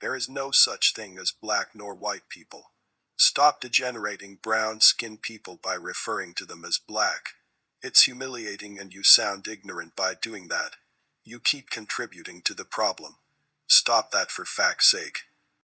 There is no such thing as black nor white people. Stop degenerating brown-skinned people by referring to them as black. It's humiliating and you sound ignorant by doing that. You keep contributing to the problem. Stop that for fact's sake.